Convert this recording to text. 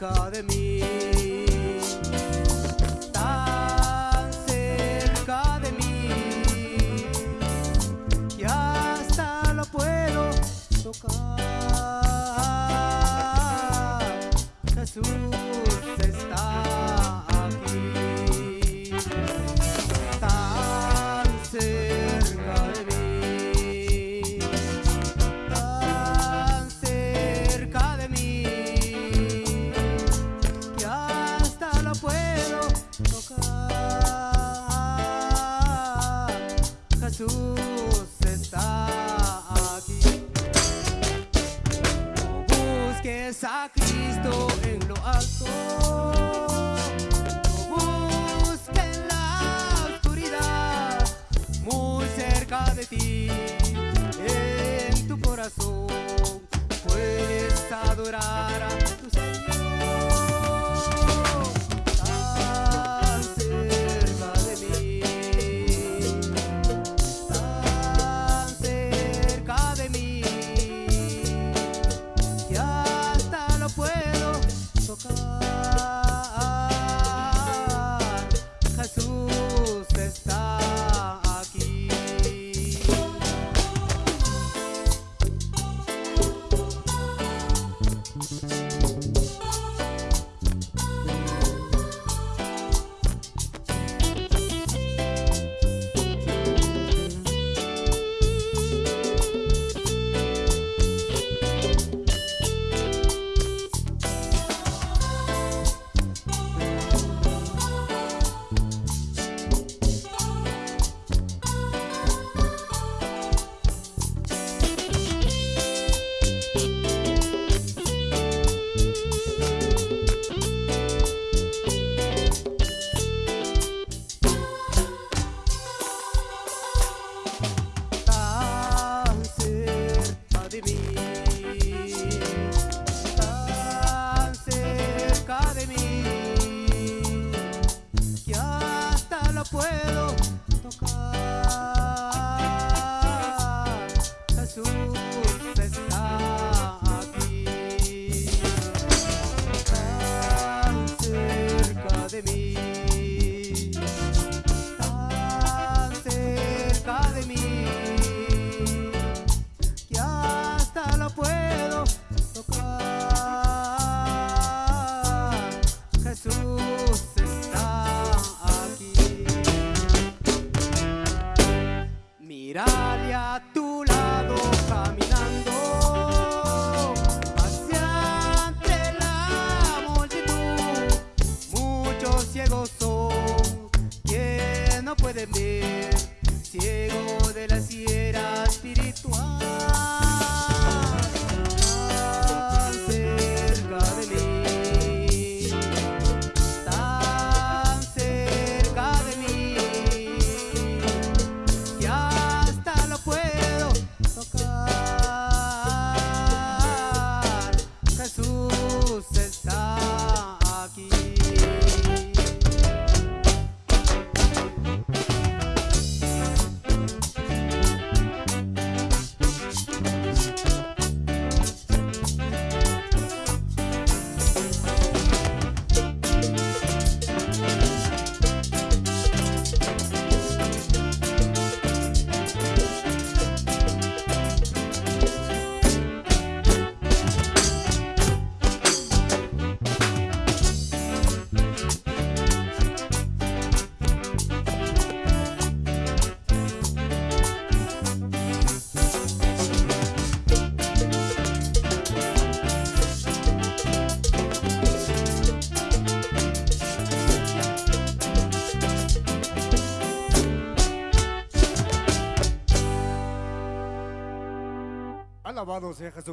cerca de mí, busques Alabado sea Jesús.